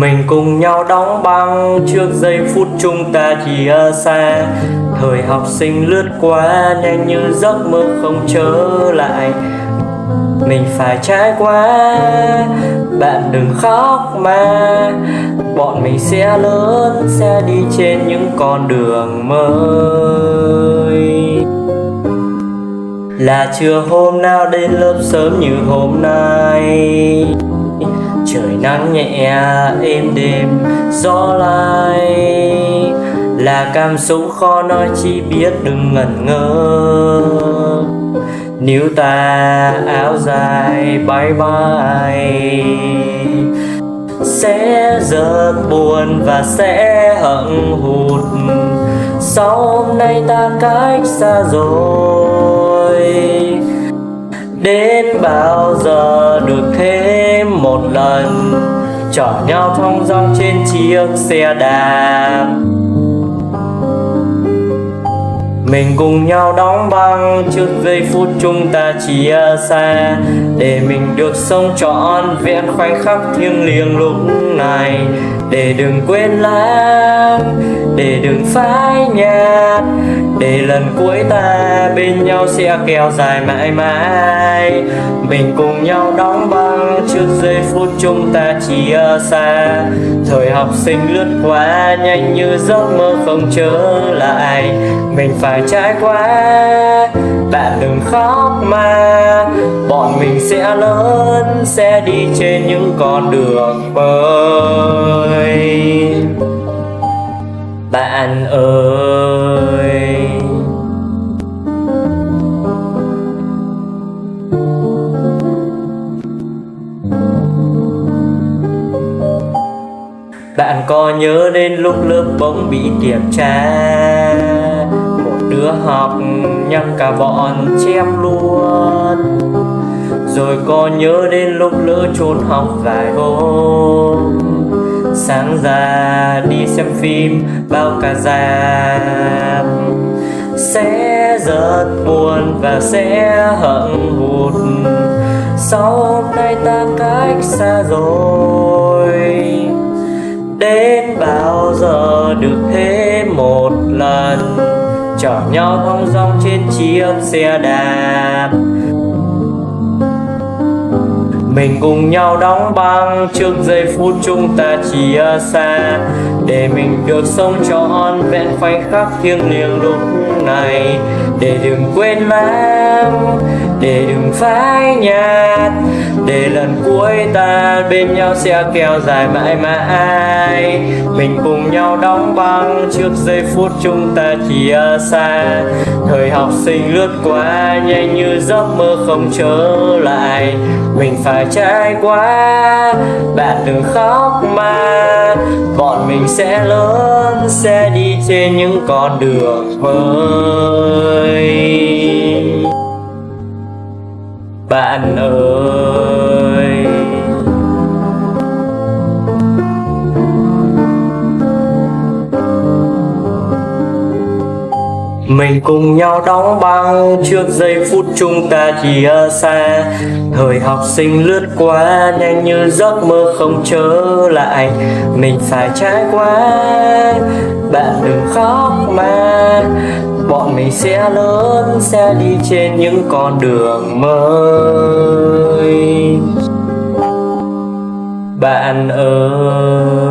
mình cùng nhau đóng băng trước giây phút chúng ta chia xa. Thời học sinh lướt qua nhanh như giấc mơ không trở lại. Mình phải trải qua, bạn đừng khóc mà. Bọn mình sẽ lớn, sẽ đi trên những con đường mới. Là chưa hôm nào đến lớp sớm như hôm nay? Trời nắng nhẹ êm đêm gió lai. Là cảm xúc khó nói chỉ biết đừng ngẩn ngơ. Níu ta áo dài bay bay Sẽ giật buồn và sẽ hận hụt. Sau hôm nay ta cách xa rồi, Đến bao giờ được thế? Một lần Chở nhau thong dong trên chiếc xe đạp. Mình cùng nhau đóng băng trước giây phút chúng ta chia xa Để mình được sống trọn vẹn khoảnh khắc thiêng liêng lúc này. Để đừng quên lãng, để đừng phai nhạt để lần cuối ta bên nhau sẽ kéo dài mãi mãi. Mình cùng nhau đóng băng trước giây phút chúng ta chia xa. Thời học sinh lướt qua nhanh như giấc mơ không trở lại. Mình phải trải qua Bạn đừng khóc mà. Bọn mình sẽ lớn, Sẽ đi trên những con đường mới. Bạn ơi. Bạn có nhớ đến lúc lớp bỗng bị kiểm tra? Một đứa học nhăn cả bọn chép luôn. Rồi có nhớ đến lúc lỡ trốn học vài hôm? Sáng ra đi xem phim bao cả giam Sẽ rất buồn và sẽ hận hụt. Sau hôm nay ta cách xa rồi. Một lần. Chở nhau thong dong trên chiếc xe đạp. Mình cùng nhau đóng băng trước giây phút chúng ta chia xa. Để mình được sống trọn vẹn khoảnh khắc thiêng liêng lúc này. Để đừng quên lãng, để đừng phai nhạt, Để lần cuối ta bên nhau sẽ kéo dài mãi mãi. Mình cùng nhau đóng băng trước giây phút chúng ta chia xa. Thời học sinh lướt qua nhanh như giấc mơ không trở lại. Mình phải trải qua, Bạn đừng khóc mà. Bọn mình sẽ lớn, Sẽ đi trên những con đường mới bạn ơi. Mình cùng nhau đóng băng trước giây phút chúng ta chia xa. Thời học sinh lướt qua nhanh như giấc mơ không trở lại. Mình phải trải qua, bạn đừng khóc mà. Bọn mình sẽ lớn, sẽ đi trên những con đường mới. Bạn ơi.